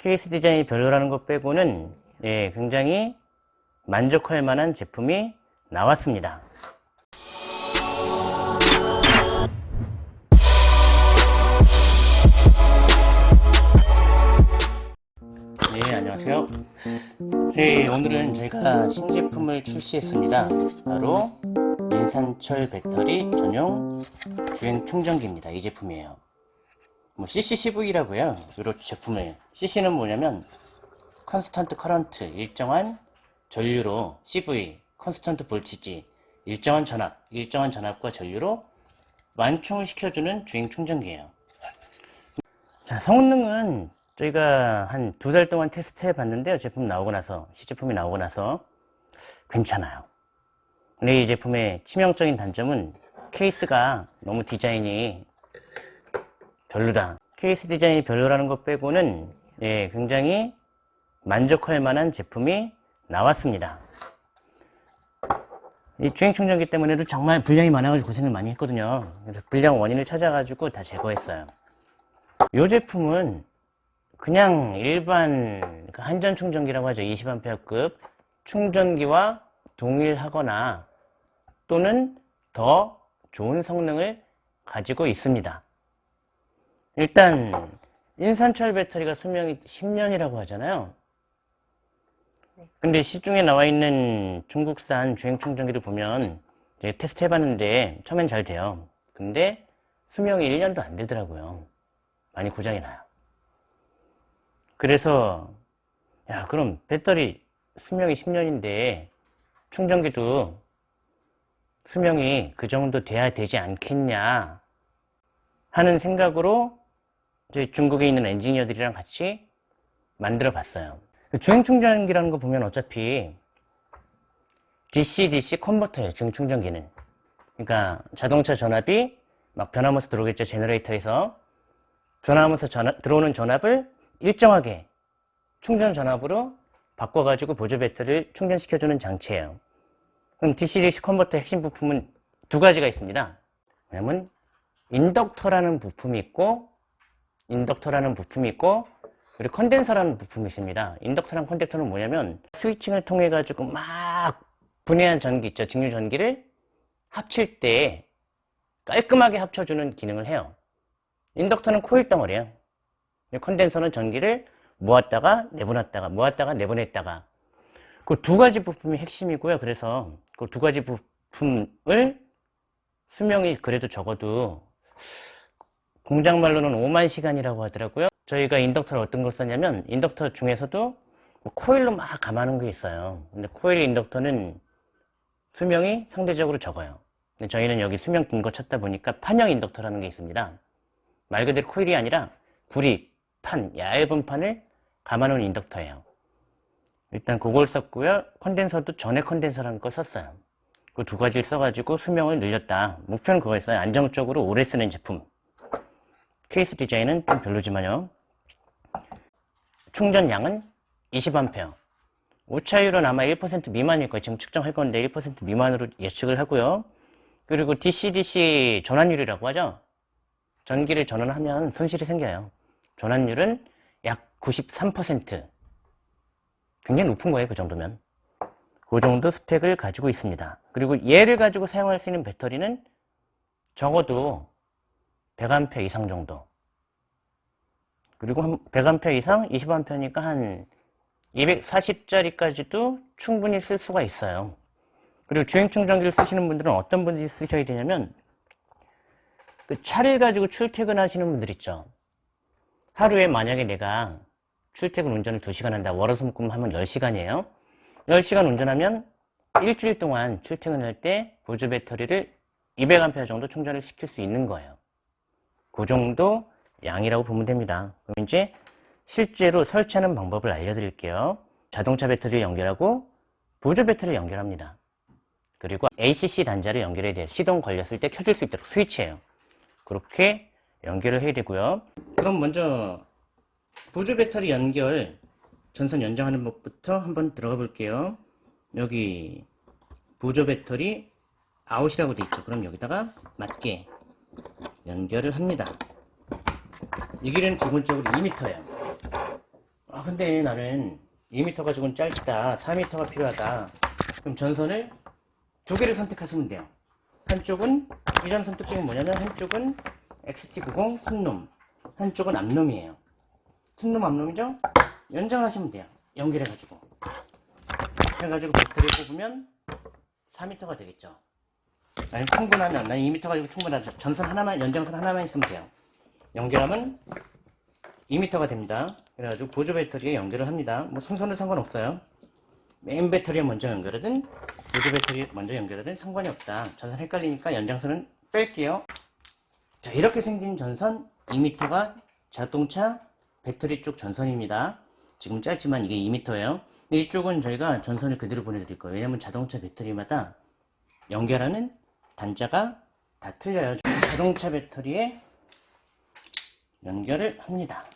케이스 디자인이 별로라는 것 빼고는 예, 굉장히 만족할 만한 제품이 나왔습니다. 네, 안녕하세요. 네, 오늘은 저희가 신제품을 출시했습니다. 바로 인산철 배터리 전용 주행 충전기입니다. 이 제품이에요. 뭐 CCCV라고 해요. 이 제품을. CC는 뭐냐면 constant current, 일정한 전류로 CV, constant voltage, 일정한 전압, 일정한 전압과 전류로 완충을 시켜주는 주행 충전기예요. 자, 성능은 저희가 한 두 달 동안 테스트 해 봤는데요. 제품 나오고 나서, 시제품이 나오고 나서 괜찮아요. 근데 이 제품의 치명적인 단점은 케이스가 너무 디자인이 별로다. 케이스 디자인이 별로라는 것 빼고는 예, 굉장히 만족할 만한 제품이 나왔습니다. 이 주행 충전기 때문에도 정말 불량이 많아가지고 고생을 많이 했거든요. 그래서 불량 원인을 찾아가지고 다 제거했어요. 이 제품은 그냥 일반 그 한전 충전기라고 하죠. 20A급 충전기와 동일하거나 또는 더 좋은 성능을 가지고 있습니다. 일단 인산철 배터리가 수명이 10년이라고 하잖아요. 근데 시중에 나와 있는 중국산 주행 충전기를 보면 테스트 해봤는데 처음엔 잘 돼요. 근데 수명이 1년도 안 되더라고요. 많이 고장이 나요. 그래서 야 그럼 배터리 수명이 10년인데 충전기도 수명이 그 정도 돼야 되지 않겠냐 하는 생각으로 중국에 있는 엔지니어들이랑 같이 만들어 봤어요 주행 충전기라는 거 보면 어차피 DC-DC 컨버터예요 주행 충전기는 그러니까 자동차 전압이 막 변하면서 들어오겠죠 제너레이터에서 변하면서 전압, 들어오는 전압을 일정하게 충전 전압으로 바꿔가지고 보조 배터리를 충전시켜주는 장치예요. 그럼 DC-DC 컨버터 핵심 부품은 두 가지가 있습니다. 왜냐면 인덕터라는 부품이 있고 인덕터라는 부품이 있고 그리고 컨덴서라는 부품이 있습니다. 인덕터랑 컨덴서는 뭐냐면 스위칭을 통해 가지고 막 분해한 전기 있죠. 직류 전기를 합칠 때 깔끔하게 합쳐주는 기능을 해요. 인덕터는 코일 덩어리예요. 컨덴서는 전기를 모았다가 내보냈다가 모았다가 내보냈다가 그 두 가지 부품이 핵심이고요. 그래서 그 두 가지 부품을 수명이 그래도 적어도 공장 말로는 5만 시간이라고 하더라고요. 저희가 인덕터를 어떤 걸 썼냐면 인덕터 중에서도 뭐 코일로 막 감아놓은 게 있어요. 근데 코일 인덕터는 수명이 상대적으로 적어요. 근데 저희는 여기 수명 긴 거 찾다 보니까 판형 인덕터라는 게 있습니다. 말 그대로 코일이 아니라 구리, 판, 얇은 판을 감아놓은 인덕터예요. 일단 그걸 썼고요. 컨덴서도 전에 컨덴서라는 걸 썼어요. 그 두 가지를 써가지고 수명을 늘렸다. 목표는 그거였어요. 안정적으로 오래 쓰는 제품. 케이스 디자인은 좀 별로지만요. 충전량은 20A. 오차율은 아마 1% 미만일 거예요. 지금 측정할 건데 1% 미만으로 예측을 하고요. 그리고 DC-DC 전환율이라고 하죠. 전기를 전원하면 손실이 생겨요. 전환율은 약 93% 굉장히 높은 거예요 그 정도면 그 정도 스펙을 가지고 있습니다 그리고 얘를 가지고 사용할 수 있는 배터리는 적어도 100A 이상 정도 그리고 100A 이상 20A니까 한 240짜리까지도 충분히 쓸 수가 있어요 그리고 주행 충전기를 쓰시는 분들은 어떤 분들이 쓰셔야 되냐면 그 차를 가지고 출퇴근하시는 분들 있죠 하루에 만약에 내가 출퇴근 운전을 2시간 한다. 월화수목금 하면 10시간이에요. 10시간 운전하면 일주일 동안 출퇴근할 때 보조 배터리를 200A 정도 충전을 시킬 수 있는 거예요. 그 정도 양이라고 보면 됩니다. 그럼 이제 실제로 설치하는 방법을 알려드릴게요. 자동차 배터리를 연결하고 보조 배터리를 연결합니다. 그리고 ACC 단자를 연결해야 돼요. 시동 걸렸을 때 켜질 수 있도록 스위치예요. 그렇게 연결을 해야 되고요. 그럼 먼저 보조 배터리 연결 전선 연장하는 법부터 한번 들어가 볼게요. 여기 보조 배터리 아웃이라고 돼 있죠. 그럼 여기다가 맞게 연결을 합니다. 이 길이는 기본적으로 2m예요. 아, 아 근데 나는 2m 가지고는 짧다. 4m가 필요하다. 그럼 전선을 두 개를 선택하시면 돼요. 한쪽은 이전 선택점이 뭐냐면 한쪽은 XT90 순놈 한쪽은 앞놈이에요. 순놈 앞놈이죠? 연장하시면 돼요. 연결해가지고. 해가지고 배터리 뽑으면 4m가 되겠죠 아니 충분하면 난 2m 가지고 충분하죠. 전선 하나만 연장선 하나만 있으면 돼요. 연결하면 2m가 됩니다. 그래가지고 보조 배터리에 연결을 합니다. 뭐 순서는 상관없어요. 메인 배터리에 먼저 연결하든 보조 배터리 먼저 연결하든 상관이 없다. 전선 헷갈리니까 연장선은 뺄게요. 자 이렇게 생긴 전선 2m가 자동차 배터리 쪽 전선입니다. 지금 짧지만 이게 2m예요. 이쪽은 저희가 전선을 그대로 보내드릴 거예요. 왜냐면 자동차 배터리마다 연결하는 단자가 다 틀려요. 자동차 배터리에 연결을 합니다.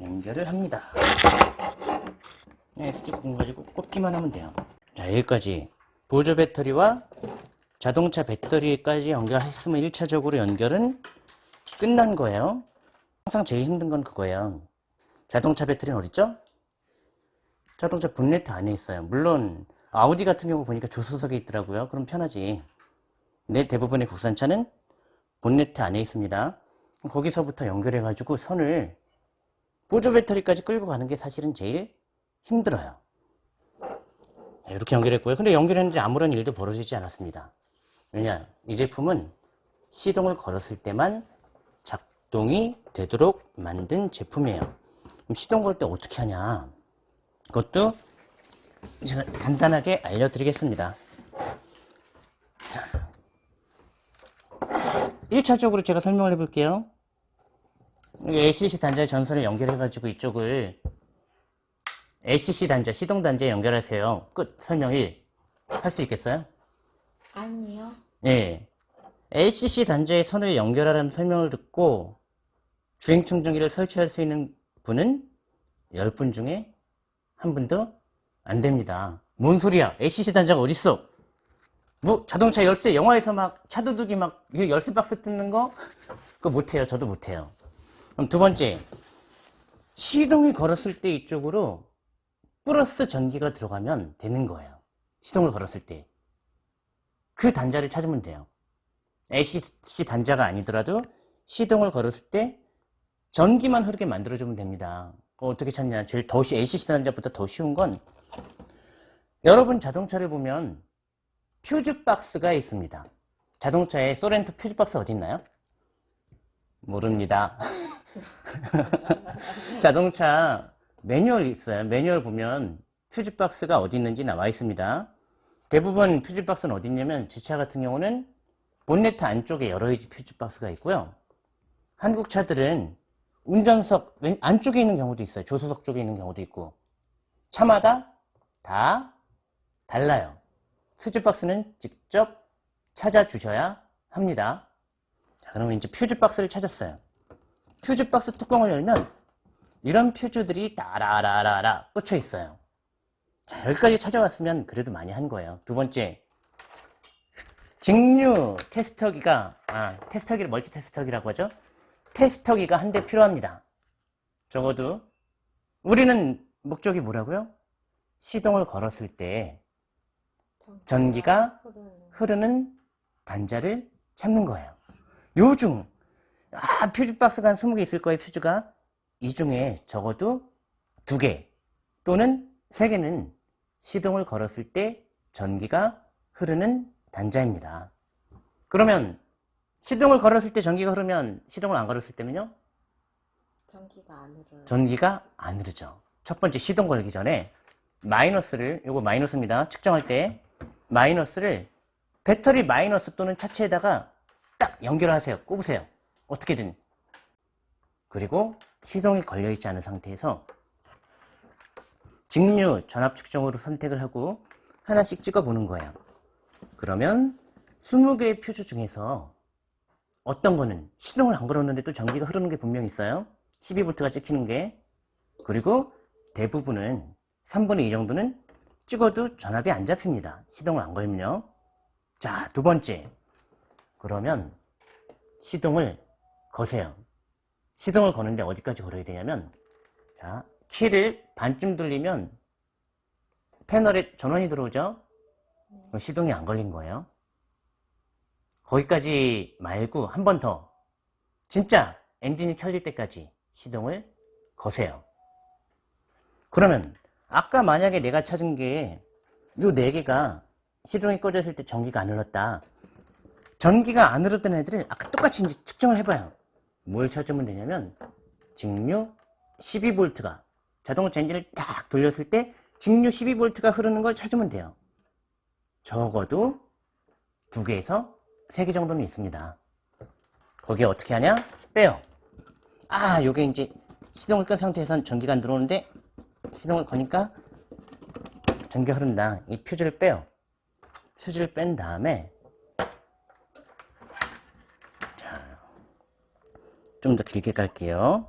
연결을 합니다. 네, 스티커 가지고 꽂기만 하면 돼요. 자 여기까지. 보조 배터리와 자동차 배터리까지 연결했으면 1차적으로 연결은 끝난 거예요. 항상 제일 힘든 건 그거예요. 자동차 배터리는 어딨죠? 자동차 본네트 안에 있어요. 물론 아우디 같은 경우 보니까 조수석에 있더라고요. 그럼 편하지. 근데 대부분의 국산차는 본네트 안에 있습니다. 거기서부터 연결해 가지고 선을 보조 배터리까지 끌고 가는 게 사실은 제일 힘들어요. 네, 이렇게 연결했고요. 근데 연결했는데 아무런 일도 벌어지지 않았습니다. 왜냐 이 제품은 시동을 걸었을 때만 작동이 되도록 만든 제품이에요. 그럼 시동 걸 때 어떻게 하냐? 그것도 제가 간단하게 알려드리겠습니다 1차적으로 제가 설명을 해볼게요 LCC 단자의 전선을 연결해가지고 이쪽을 LCC 단자, 시동 단자에 연결하세요. 끝. 설명 1. 할 수 있겠어요? 아니요. 예. LCC 단자에 선을 연결하라는 설명을 듣고 주행 충전기를 설치할 수 있는 분은 10분 중에 한 분도 안 됩니다. 뭔 소리야? LCC 단자가 어딨어? 뭐 자동차 열쇠 영화에서 막 차도둑이 막 열쇠 박스 뜯는 거 그거 못해요. 저도 못해요. 그럼 두 번째 시동이 걸었을 때 이쪽으로 플러스 전기가 들어가면 되는 거예요. 시동을 걸었을 때. 그 단자를 찾으면 돼요. AC 단자가 아니더라도 시동을 걸었을 때 전기만 흐르게 만들어주면 됩니다. 어떻게 찾냐? 제일 더 쉬, AC 단자보다 더 쉬운 건 여러분 자동차를 보면 퓨즈 박스가 있습니다. 자동차에 소렌토 퓨즈 박스 어디 있나요? 모릅니다. 자동차 매뉴얼 있어요. 매뉴얼 보면 퓨즈 박스가 어디 있는지 나와 있습니다. 대부분 퓨즈 박스는 어디 있냐면 제 차 같은 경우는 본네트 안쪽에 여러 가지 퓨즈 박스가 있고요. 한국 차들은 운전석 안쪽에 있는 경우도 있어요. 조수석 쪽에 있는 경우도 있고 차마다 다 달라요. 퓨즈 박스는 직접 찾아주셔야 합니다. 자, 그러면 이제 퓨즈 박스를 찾았어요. 퓨즈 박스 뚜껑을 열면 이런 퓨즈들이 따라라라라 꽂혀 있어요. 자, 여기까지 찾아왔으면 그래도 많이 한 거예요. 두 번째, 직류 테스터기가, 아, 테스터기를 멀티 테스터기라고 하죠. 테스터기가 한 대 필요합니다. 적어도 우리는 목적이 뭐라고요? 시동을 걸었을 때 전기가 흐르는 단자를 찾는 거예요. 요중 아 퓨즈 박스가 한 20개 있을 거예요 퓨즈가 이 중에 적어도 두 개 또는 세 개는 시동을 걸었을 때 전기가 흐르는 단자입니다. 그러면 시동을 걸었을 때 전기가 흐르면 시동을 안 걸었을 때면요? 전기가 안 흐르요. 전기가 안 흐르죠. 첫 번째 시동 걸기 전에 마이너스를 요거 마이너스입니다. 측정할 때 마이너스를 배터리 마이너스 또는 차체에다가 딱 연결하세요. 꼽으세요. 어떻게든. 그리고 시동이 걸려있지 않은 상태에서 직류 전압 측정으로 선택을 하고 하나씩 찍어 보는 거예요. 그러면 20개의 퓨즈 중에서 어떤 거는 시동을 안 걸었는데도 전기가 흐르는 게 분명히 있어요. 12V가 찍히는 게. 그리고 대부분은 3분의 2 정도는 찍어도 전압이 안 잡힙니다. 시동을 안 걸면요. 자, 두 번째. 그러면 시동을 거세요. 시동을 거는데 어디까지 걸어야 되냐면 자, 키를 반쯤 돌리면 패널에 전원이 들어오죠? 시동이 안 걸린 거예요. 거기까지 말고 한 번 더. 진짜 엔진이 켜질 때까지 시동을 거세요. 그러면 아까 만약에 내가 찾은 게요네 개가 시동이 꺼졌을 때 전기가 안 흘렀다. 전기가 안 흐르던 애들을 아까 똑같이 이제 측정을 해봐요. 뭘 찾으면 되냐면 직류 12V가 자동차 엔진을 딱 돌렸을 때 직류 12V가 흐르는 걸 찾으면 돼요. 적어도 두 개에서 세 개 정도는 있습니다. 거기에 어떻게 하냐? 빼요. 아, 요게 이제 시동을 끈 상태에선 전기가 안 들어오는데 시동을 거니까 전기가 흐른다. 이 퓨즈를 빼요. 퓨즈를 뺀 다음에 좀 더 길게 깔게요.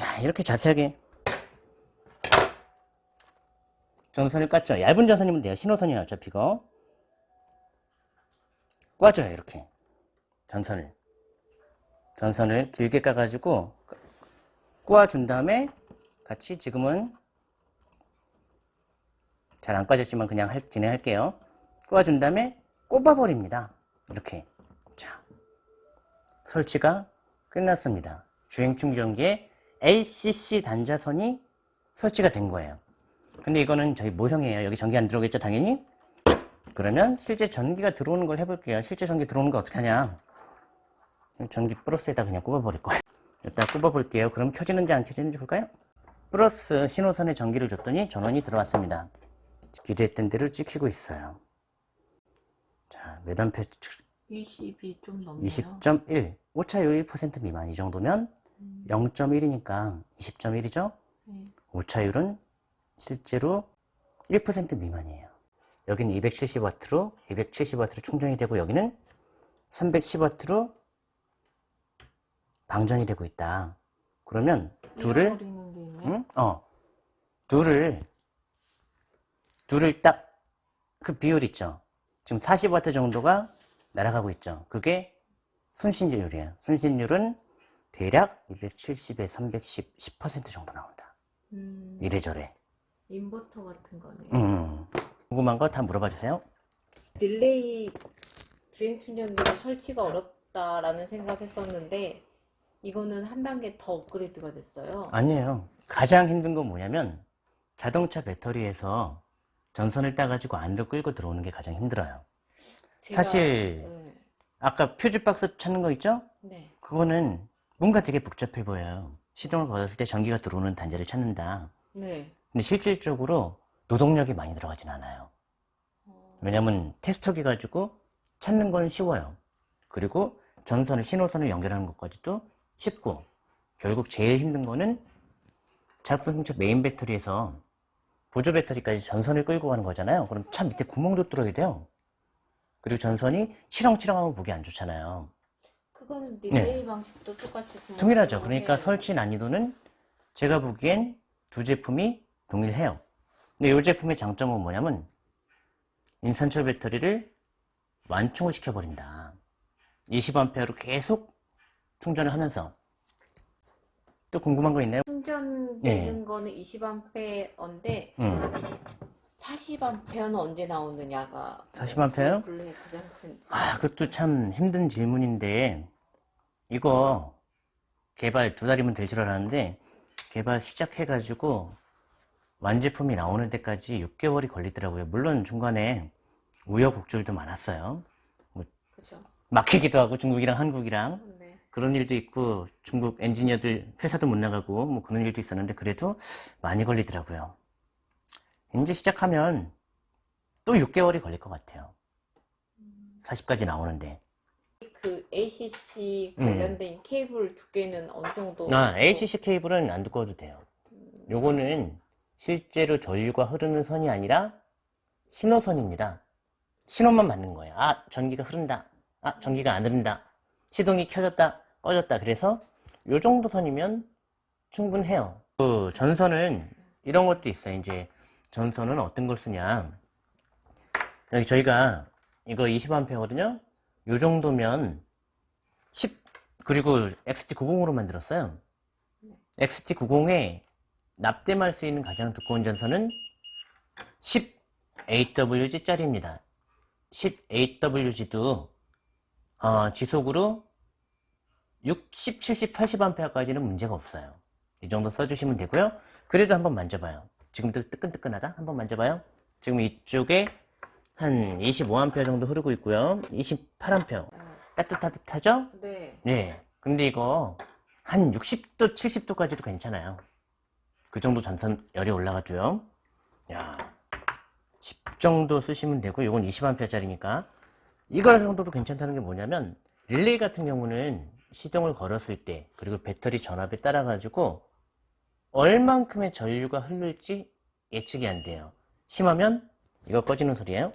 야, 이렇게 자세하게 전선을 깠죠. 얇은 전선이면 돼요. 신호선이에요. 어차피 이거. 꽈줘요. 이렇게. 전선을. 전선을 길게 까가지고 꼬아준 다음에 같이 지금은 잘 안 까졌지만 그냥 할, 진행할게요. 꼬아준 다음에 꼽아버립니다. 이렇게. 자. 설치가 끝났습니다. 주행 충전기에 LCC 단자선이 설치가 된 거예요. 근데 이거는 저희 모형이에요. 여기 전기 안 들어오겠죠, 당연히? 그러면 실제 전기가 들어오는 걸 해볼게요. 실제 전기 들어오는 거 어떻게 하냐? 전기 플러스에다 그냥 꼽아버릴 거예요. 일단 꼽아볼게요. 그럼 켜지는지 안 켜지는지 볼까요? 플러스 신호선에 전기를 줬더니 전원이 들어왔습니다. 기대했던 대로 찍히고 있어요. 자, 몇 암페 20이 좀 넘네요. 20.1 오차율 1% 미만 이 정도면 0.1이니까 20.1이죠 네. 오차율은 실제로 1% 미만이에요 여기는 270W로 270W로 충전이 되고 여기는 310W로 방전이 되고 있다 그러면 둘을. 응? 어. 둘을 둘을 딱 그 비율 있죠. 지금 40W 정도가 날아가고 있죠. 그게 손실율이에요. 손실율은 대략 270에 310 10% 정도 나온다. 음, 이래저래. 인버터 같은 거네요. 음. 궁금한 거 다 물어봐 주세요. 릴레이 주행 충전기로 설치가 어렵다라는 생각했었는데 이거는 한 단계 더 업그레이드가 됐어요. 아니에요 가장 힘든 건 뭐냐면 자동차 배터리에서 전선을 따가지고 안으로 끌고 들어오는 게 가장 힘들어요 제가- 사실 네. 아까 퓨즈 박스 찾는 거 있죠? 네. 그거는 뭔가 되게 복잡해 보여요. 시동을 걸었을 때 전기가 들어오는 단자를 찾는다. 네. 근데 실질적으로 노동력이 많이 들어가진 않아요. 왜냐면 테스터기 가지고 찾는 건 쉬워요. 그리고 전선을, 신호선을 연결하는 것까지도 쉽고, 결국 제일 힘든 거는 자동차 메인 배터리에서 보조 배터리까지 전선을 끌고 가는 거잖아요. 그럼 차 밑에 구멍도 뚫어야 돼요. 그리고 전선이 치렁치렁하면 보기 안 좋잖아요. 그거는 릴레이 방식도 똑같이 네. 동일하죠. 그러니까 해요. 설치 난이도는 제가 보기엔 두 제품이 동일해요. 근데 이 제품의 장점은 뭐냐면 인산철 배터리를 완충을 시켜버린다. 20A로 계속 충전을 하면서 또 궁금한 거 있나요? 충전되는 거는 20A인데 음, 40A는 언제 나오느냐가 40A? 블루의 가장 큰 아, 그것도 참 힘든 질문인데 이거 개발 두 달이면 될 줄 알았는데 개발 시작해가지고 완제품이 나오는 데까지 6개월이 걸리더라고요. 물론 중간에 우여곡절도 많았어요. 그죠? 막히기도 하고 중국이랑 한국이랑 네. 그런 일도 있고 중국 엔지니어들 회사도 못 나가고 뭐 그런 일도 있었는데 그래도 많이 걸리더라고요. 이제 시작하면 또 6개월이 걸릴 것 같아요. 40까지 나오는데. 그 ACC 음. 관련된 케이블 두께는 어느 정도? 아, ACC 케이블은 안 두꺼워도 돼요. 요거는 실제로 전류가 흐르는 선이 아니라 신호선입니다. 신호만 맞는 거예요. 아, 전기가 흐른다. 아, 전기가 안 흐른다. 시동이 켜졌다, 꺼졌다. 그래서 요 정도 선이면 충분해요. 그 전선은 이런 것도 있어요. 이제 전선은 어떤 걸 쓰냐. 여기 저희가 이거 20A거든요. 요 정도면 10 그리고 XT90으로 만들었어요. XT90에 납땜할 수 있는 가장 두꺼운 전선은 10AWG짜리입니다. 10AWG도 어, 지속으로 60, 70, 80A까지는 문제가 없어요. 이 정도 써주시면 되고요. 그래도 한번 만져봐요. 지금도 뜨끈뜨끈하다? 한번 만져봐요. 지금 이쪽에 한 25A 정도 흐르고 있고요. 28A. 따뜻따뜻하죠? 네. 네. 근데 이거 한 60도, 70도까지도 괜찮아요. 그 정도 전선 열이 올라가줘요. 야, 10 정도 쓰시면 되고, 이건 20A짜리니까. 이거 정도도 괜찮다는 게 뭐냐면, 릴레이 같은 경우는 시동을 걸었을 때, 그리고 배터리 전압에 따라 가지고, 얼만큼의 전류가 흐를지 예측이 안 돼요. 심하면, 이거 꺼지는 소리예요.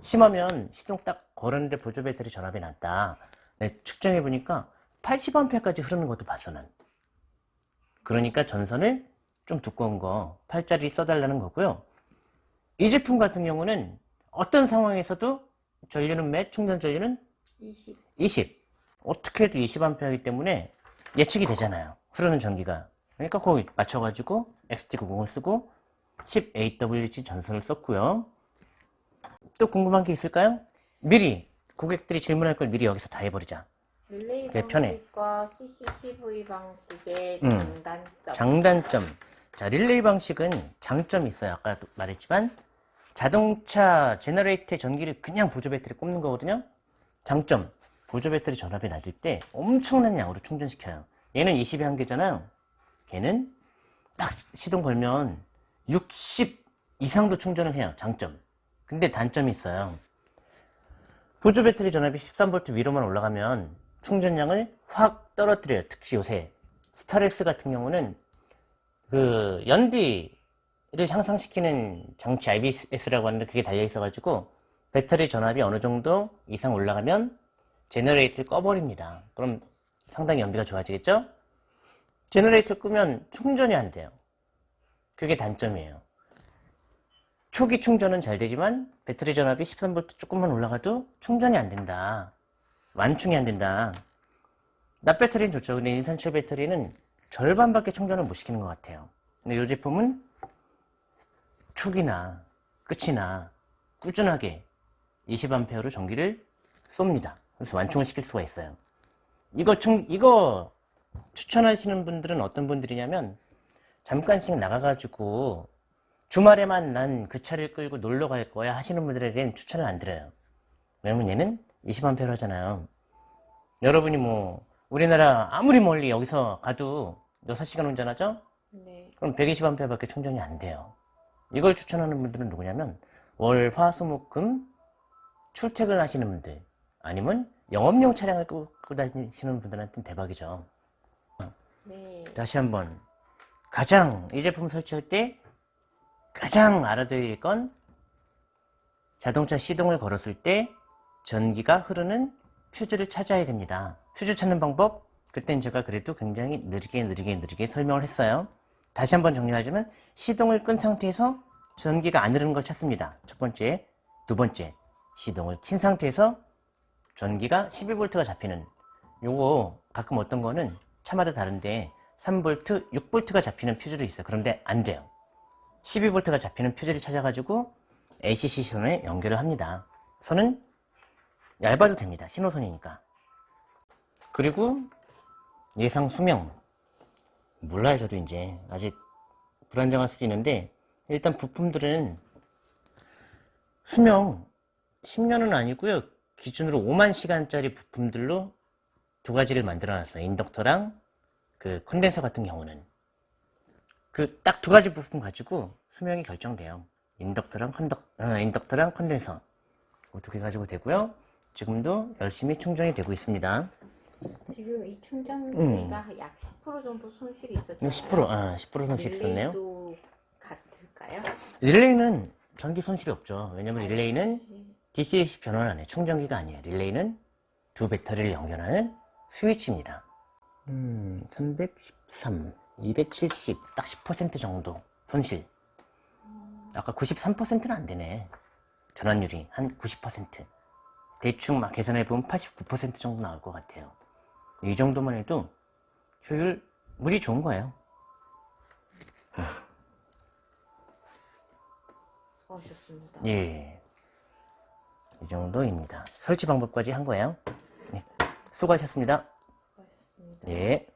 심하면 시동 딱 걸었는데 보조 배터리 전압이 낮다. 네, 측정해 보니까 80A까지 흐르는 것도 봤어, 난. 그러니까 전선을 좀 두꺼운 거 8짜리 써달라는 거고요. 이 제품 같은 경우는 어떤 상황에서도 전류는 몇, 충전 전류는 20. 20. 어떻게 해도 20A이기 때문에 예측이 되잖아요. 흐르는 전기가. 그러니까 거기 맞춰가지고 XT90을 쓰고 10AWG 전선을 썼고요. 또 궁금한 게 있을까요? 미리 고객들이 질문할 걸 미리 여기서 다 해버리자. 릴레이 편해. 방식과 CCCV 방식의 음. 장단점. 장단점. 자, 릴레이 방식은 장점이 있어요. 아까도 말했지만 자동차 제너레이터의 전기를 그냥 보조 배터리 꼽는 거거든요. 장점. 보조 배터리 전압이 낮을 때 엄청난 양으로 충전시켜요. 얘는 20A 한계잖아요. 걔는 딱 시동 걸면 60 이상도 충전을 해요. 장점. 근데 단점이 있어요. 보조 배터리 전압이 13V 위로만 올라가면 충전량을 확 떨어뜨려요. 특히 요새 스타렉스 같은 경우는 그 연비 를 향상시키는 장치 IBS라고 하는데 그게 달려 있어 가지고 배터리 전압이 어느 정도 이상 올라가면 제너레이터를 꺼버립니다. 그럼 상당히 연비가 좋아지겠죠? 제너레이터 끄면 충전이 안 돼요. 그게 단점이에요. 초기 충전은 잘 되지만 배터리 전압이 13V 조금만 올라가도 충전이 안 된다. 완충이 안 된다. 납 배터리는 좋죠. 근데 인산철 배터리는 절반밖에 충전을 못 시키는 것 같아요. 근데 이 제품은 초기나 끝이나 꾸준하게 20A로 전기를 쏩니다. 그래서 완충을 시킬 수가 있어요. 이거 충, 이거 추천하시는 분들은 어떤 분들이냐면 잠깐씩 나가가지고 주말에만 난 그 차를 끌고 놀러 갈 거야 하시는 분들에겐 추천을 안 드려요. 왜냐면 얘는 20A 하잖아요. 여러분이 뭐 우리나라 아무리 멀리 여기서 가도 6시간 운전하죠? 네. 그럼 120A 밖에 충전이 안 돼요. 이걸 추천하는 분들은 누구냐면 월, 화, 수, 목, 금 출퇴근 하시는 분들 아니면 영업용 차량을 끌고 다니시는 분들한테는 대박이죠. 네. 다시 한번 가장 이 제품 설치할 때 가장 알아둬야 할 건 자동차 시동을 걸었을 때 전기가 흐르는 퓨즈를 찾아야 됩니다. 퓨즈 찾는 방법 그땐 제가 그래도 굉장히 느리게 느리게 느리게 설명을 했어요. 다시 한번 정리하자면 시동을 끈 상태에서 전기가 안 흐르는 걸 찾습니다. 첫 번째, 두 번째 시동을 킨 상태에서 전기가 12V가 잡히는 요거 가끔 어떤 거는 차마다 다른데 3V, 6V가 잡히는 퓨즈도 있어요. 그런데 안 돼요. 12V가 잡히는 퓨즈를 찾아가지고 ACC 선에 연결을 합니다. 선은 얇아도 됩니다. 신호선이니까. 그리고 예상 수명. 몰라요, 저도 이제. 아직 불안정할 수도 있는데, 일단 부품들은 수명 10년은 아니고요. 기준으로 5만 시간짜리 부품들로 두 가지를 만들어 놨어요. 인덕터랑 그 컨덴서 같은 경우는. 그 딱 두 가지 부품 가지고 수명이 결정돼요. 인덕터랑 컨덕, 어, 인덕터랑 컨덴서. 두 개 가지고 되고요. 지금도 열심히 충전이 되고 있습니다. 지금 이 충전기가 약10% 정도 손실이 있었잖아요. 10%, 아, 10% 손실 있었네요. 릴레이도 같을까요? 릴레이는 전기 손실이 없죠. 왜냐면 릴레이는 DC-DC 변환 안 해. 충전기가 아니에요. 릴레이는 두 배터리를 연결하는 스위치입니다. 음, 313, 270, 딱 10% 정도 손실. 아까 93%는 안 되네. 전환율이 한 90%. 대충 막 계산해보면 89% 정도 나올 것 같아요. 이 정도만 해도 효율 무지 좋은 거예요. 수고하셨습니다. 예. 이 정도입니다. 설치 방법까지 한 거예요. 네. 수고하셨습니다. 수고하셨습니다. 예.